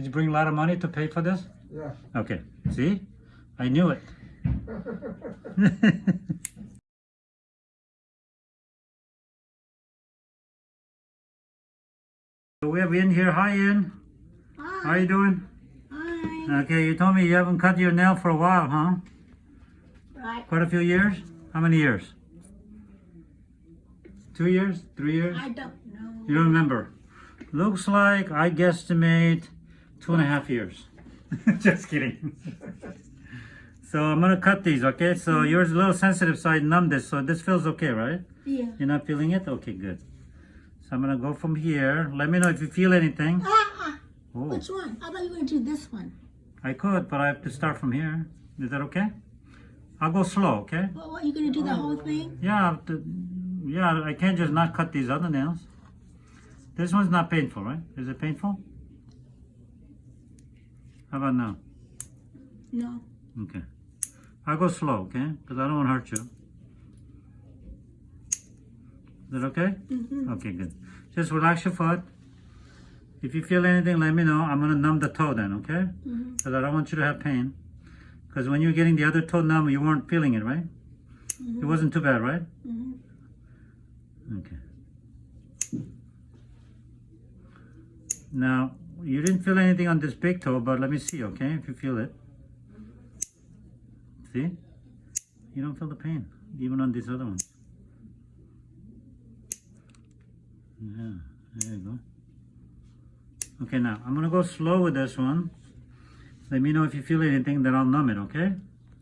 Did you bring a lot of money to pay for this? Yeah. Okay. See? I knew it. So we have in here. Hi, Ian. How you doing? Hi. Okay, you told me you haven't cut your nail for a while, huh? Right. Quite a few years? How many years? Two years? Three years? I don't know. You don't remember? Looks like I guesstimate two and a half years. Just kidding. so I'm gonna cut these, okay? So yours is a little sensitive, so I numbed this. So this feels okay, right? Yeah. You're not feeling it? Okay, good. So I'm gonna go from here. Let me know if you feel anything. Ah, ah. Oh, Which one? I thought you were going to do this one. I could, but I have to start from here. Is that okay? I'll go slow, okay? What, what, you going to do the whole thing? Yeah, to, yeah, I can't just not cut these other nails. This one's not painful, right? Is it painful? How about now? No. Okay. I'll go slow, okay? Because I don't want to hurt you. Is that okay? Mm-hmm. Okay, good. Just relax your foot. If you feel anything, let me know. I'm going to numb the toe then, okay? Mm-hmm. Because I don't want you to have pain. Because when you're getting the other toe numb, you weren't feeling it, right? Mm -hmm. It wasn't too bad, right? Mm-hmm. Okay. Now, you didn't feel anything on this big toe, but let me see, okay, if you feel it. See? You don't feel the pain, even on these other ones. Yeah, there you go. Okay, now, I'm gonna go slow with this one. Let me know if you feel anything, then I'll numb it, okay?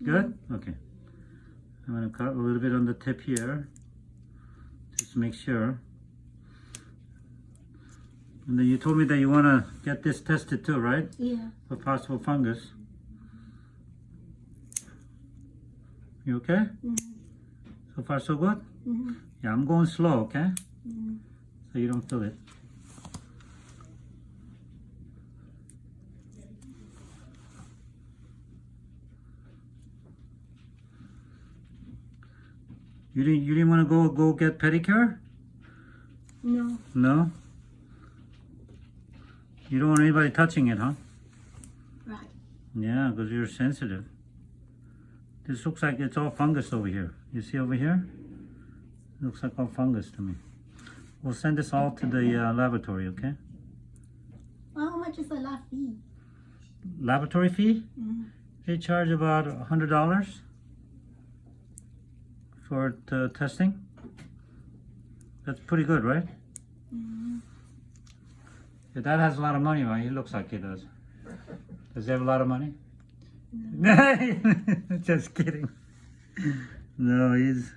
Good? Mm-hmm. Okay. I'm gonna cut a little bit on the tip here, just make sure. And then you told me that you wanna get this tested too, right? Yeah. For possible fungus. You okay? Mm-hmm. So far so good? Mm-hmm. Yeah, I'm going slow, okay? Mm-hmm. So you don't feel it. You didn't you didn't want to go go get pedicure? No. No? You don't want anybody touching it, huh? Right. Yeah, because you're sensitive. This looks like it's all fungus over here. You see over here? looks like all fungus to me. We'll send this all to the uh, laboratory, okay? Well, how much is the lab fee? Laboratory fee? Mm-hmm. They charge about a hundred dollars for the testing. That's pretty good, right? Mm-hmm. Your dad has a lot of money, right? He looks like he does. Does he have a lot of money? No. Just kidding. No, he's.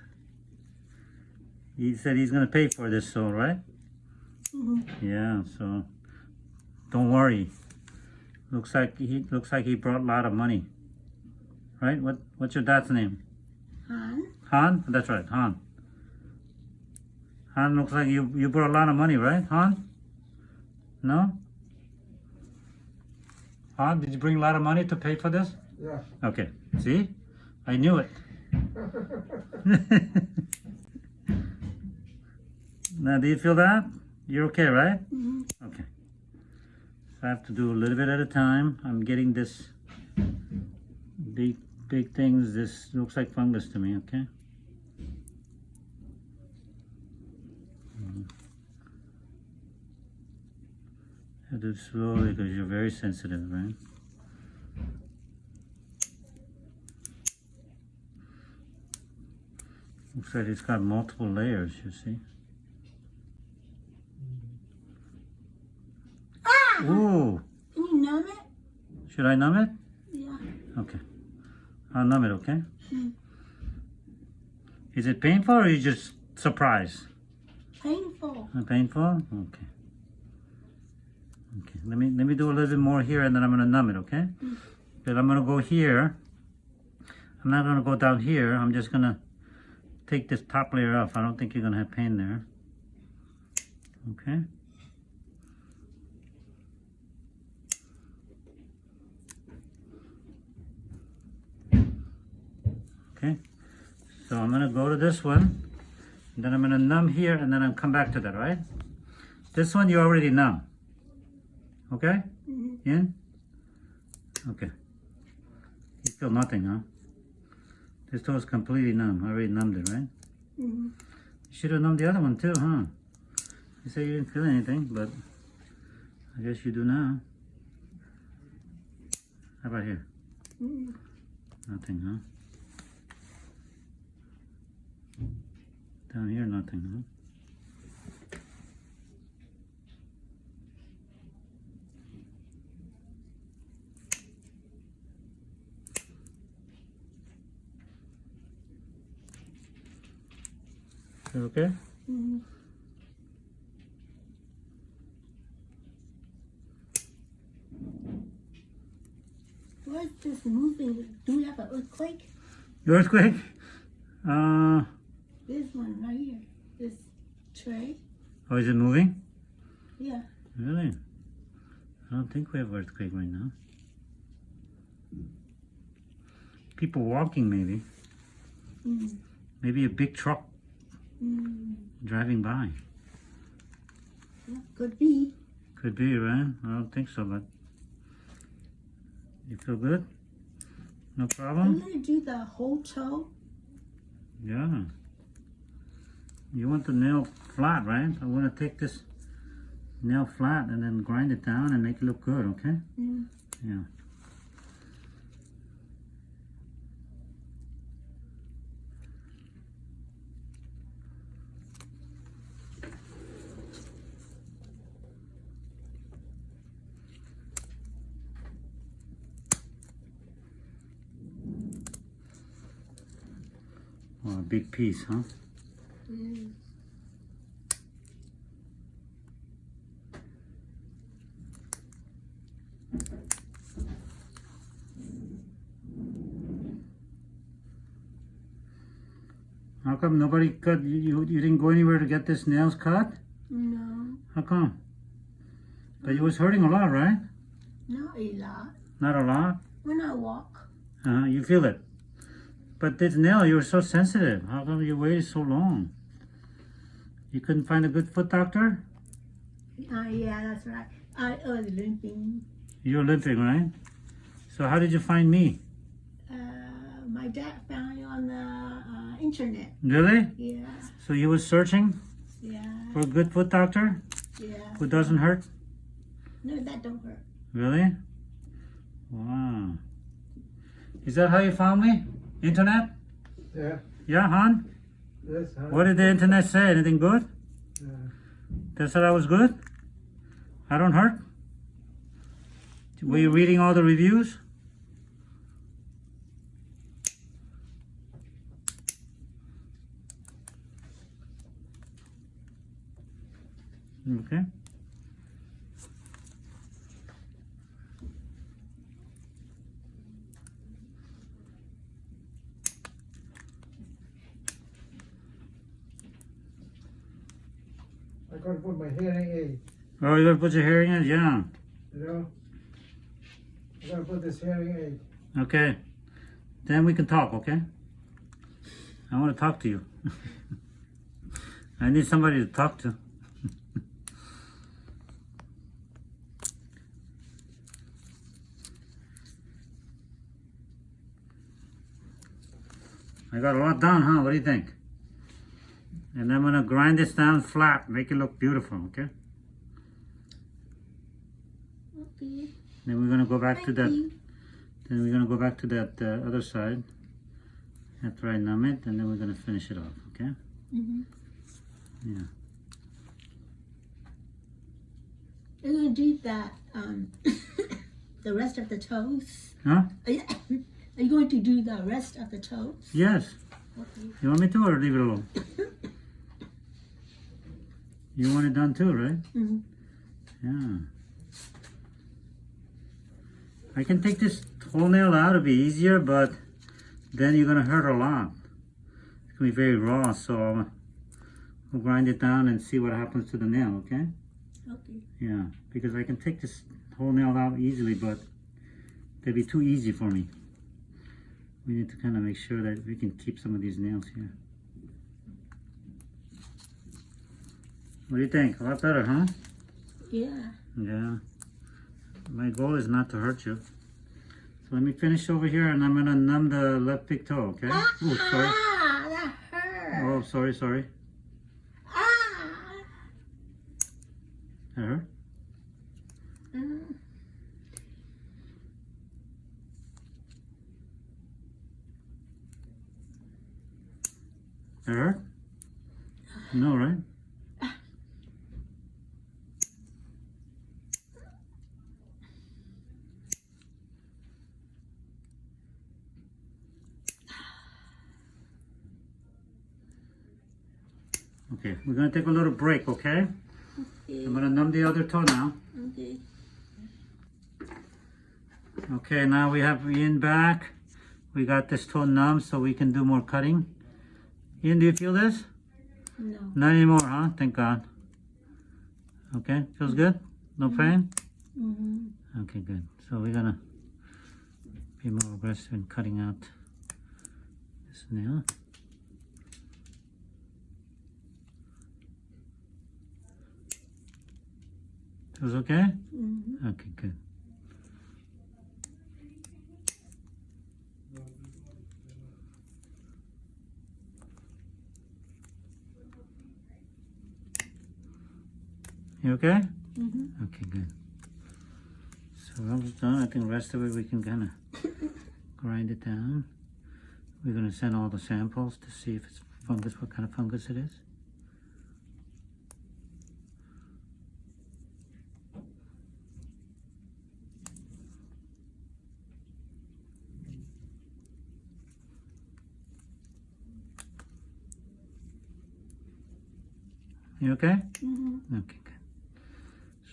He said he's gonna pay for this, so right? Mm-hmm. Yeah. So, don't worry. Looks like he looks like he brought a lot of money. Right? What What's your dad's name? Han? Han? That's right, Han. Han looks like you you brought a lot of money, right, Han? No? Han, did you bring a lot of money to pay for this? Yeah. Okay. See? I knew it. now, do you feel that? You're okay, right? Mm-hmm. Okay. So I have to do a little bit at a time. I'm getting this big, big things. This looks like fungus to me, okay? I do it slowly because you're very sensitive, right? Looks like it's got multiple layers, you see? Ah! Ooh! Can you numb it? Should I numb it? Yeah. Okay. I'll numb it, okay? Hmm. Is it painful or are you just surprised? Painful. Painful? Okay. Okay. Let me let me do a little bit more here and then I'm gonna numb it, okay? But I'm gonna go here. I'm not gonna go down here. I'm just gonna take this top layer off. I don't think you're gonna have pain there. Okay. Okay. So I'm gonna go to this one. And then I'm gonna numb here and then I'll come back to that, right? This one you already numb. Okay? Mm-hmm. In? Okay. You feel nothing, huh? This toe is completely numb. I already numbed it, right? Mm-hmm. You should have numbed the other one too, huh? You say you didn't feel anything, but I guess you do now. How about here? Mm-hmm. Nothing, huh? Down here, nothing, huh? You okay? Mm-hmm. What's this moving? Do we have an earthquake? The earthquake? Uh, This one right here. This tray. oh, is it moving? Yeah. Really? I don't think we have earthquake right now. People walking, maybe. Mm. Maybe a big truck Mm. driving by. Yeah, could be. Could be, right? I don't think so, but you feel good? No problem? I'm problem? gonna do the whole toe. Yeah. You want the nail flat, right? I want to take this nail flat and then grind it down and make it look good, okay? Mm. Yeah. Oh, a big piece, huh? Mm. How come nobody cut, you, you, you didn't go anywhere to get this nails cut? No, How come? But it was hurting a lot, right? not a lot. Not a lot? When I walk, Uh, you feel it. But this nail, you were so sensitive. How come you waited so long? You couldn't find a good foot doctor? uh, yeah, that's right. I was limping. You're limping, right? So how did you find me? Uh, my dad found you on the uh, internet. Really? Yeah, So you were searching yeah, for a good foot doctor yeah. who doesn't hurt? No, that don't hurt. Really? Wow. Is that how you found me? Internet? Yeah, Yeah, hon? yes. huh? What did the internet say? Anything good? Uh, They said I was good? I don't hurt? Were you reading all the reviews? Okay. I gotta put my hearing aid, Oh, you gonna put your hearing in? Yeah. you know? I gotta put this hearing aid. Okay. Then we can talk, okay? I want to talk to you. I need somebody to talk to. I got a lot done, huh? What do you think? And I'm gonna grind this down flat, make it look beautiful, okay? Okay. Then we're gonna go back to that then we're gonna go back to that uh, other side after I numb it, and then we're gonna finish it off. Okay? Mm-hmm. Yeah. You're gonna do that. Um, the rest of the toes. Huh? Are you, are you going to do the rest of the toes? Yes. Okay. You want me to, or leave it alone? You want it done too, right? hmm Yeah. I can take this whole nail out; it'll be easier, but then you're gonna hurt a lot. It's gonna be very raw, so we'll grind it down and see what happens to the nail. Okay? Okay. Yeah, because I can take this whole nail out easily, but that'd be too easy for me. We need to kind of make sure that we can keep some of these nails here. What do you think? A lot better, huh? Yeah. Yeah. my goal is not to hurt you. So let me finish over here and I'm gonna numb the left big toe, okay? Ah, Oh, sorry. ah, that hurt. Oh, sorry, sorry. Ah. That hurt? Mm. That hurt? No, right? Okay, we're gonna take a little break, okay? Okay. I'm gonna numb the other toe now. Okay. Okay, now we have Ian back. We got this toe numb so we can do more cutting. Ian, do you feel this? No. Not anymore, huh? Thank God. Okay, feels good? No pain? Mm-hmm. Okay, good. So we're gonna be more aggressive in cutting out this nail. Feels okay? Mm-hmm. Okay, good. You okay? Mm-hmm. Okay, good. So almost done. I think the rest of it we can kind of grind it down. We're going to send all the samples to see if it's fungus, what kind of fungus it is. You okay? Mm-hmm. Okay, good.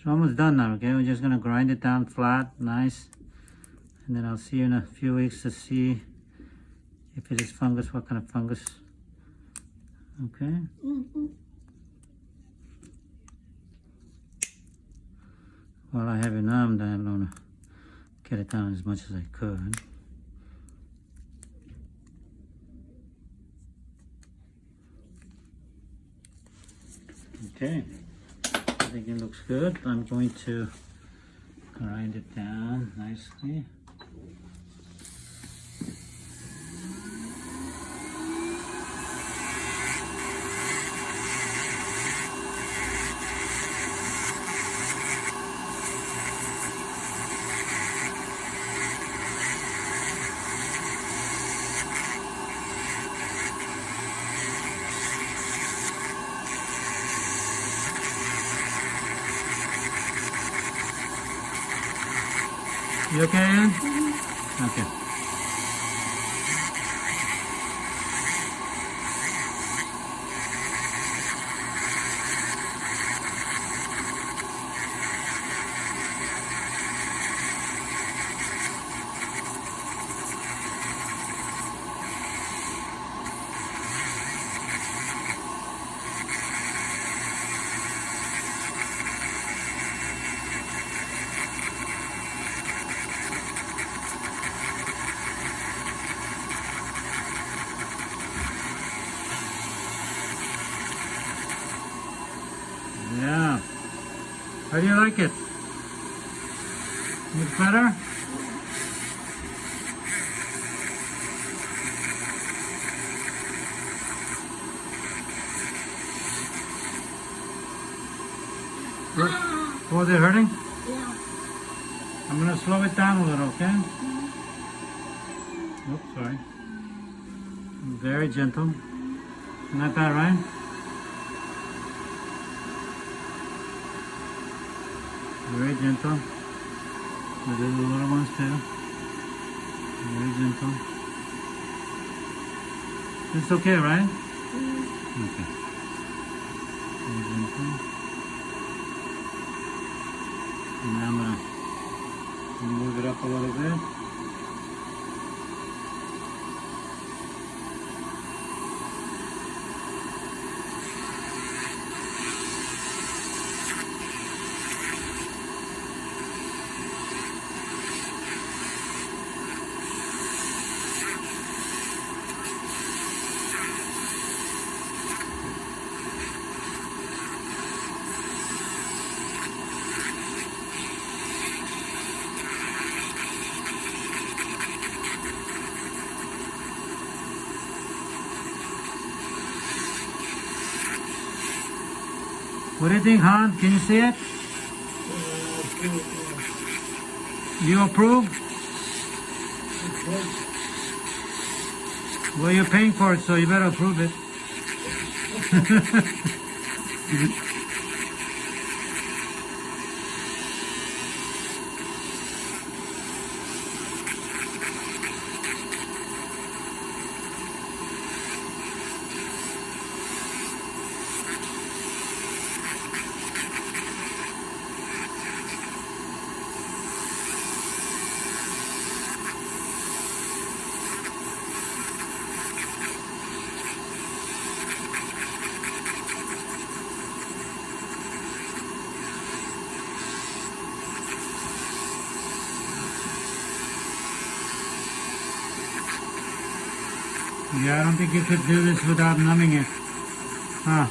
So almost done now, okay? We're just gonna grind it down flat, nice. And then I'll see you in a few weeks to see if it is fungus, what kind of fungus. Okay? Mm-hmm. While I have it numbed, I'm gonna get it down as much as I could. Okay, I think it looks good. I'm going to grind it down nicely. You okay, Ian? Mm-hmm. Okay. Yeah. How do you like it? It's better? Ah. Was it hurting? Yeah. I'm gonna slow it down a little, okay? Mm-hmm. Oops, sorry. Very gentle. Not bad, right? Very gentle. We do the little ones too. Very gentle. It's okay, right? Mm-hmm. Okay. Very gentle. And now I'm gonna move it up a little bit. What do you think, Han? Can you see it? You approve? Well, you're paying for it, so you better approve it. I don't think you could do this without numbing it. Huh?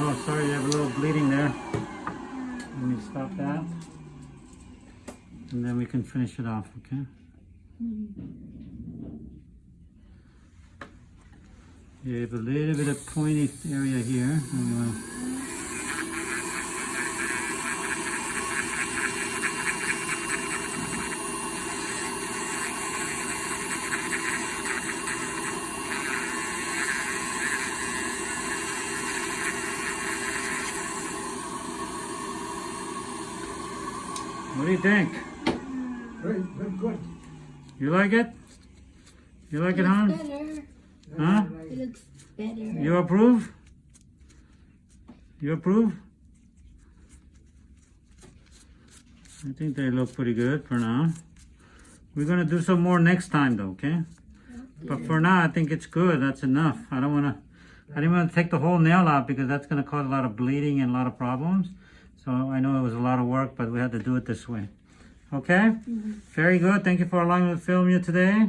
Oh, sorry, you have a little bleeding there. Let me stop that. And then we can finish it off, okay? You have a little bit of pointy area here. and What do you think? Very, very good. You like it? You like it, Han? Better. Huh? It looks better. You approve? You approve? I think they look pretty good for now. We're gonna do some more next time though, okay? But for now, I think it's good. That's enough. I don't wanna, I didn't wanna take the whole nail out because that's gonna cause a lot of bleeding and a lot of problems. So I know it was a lot of work, but we had to do it this way. Okay? Mm-hmm. Very good. Thank you for allowing me to film you today.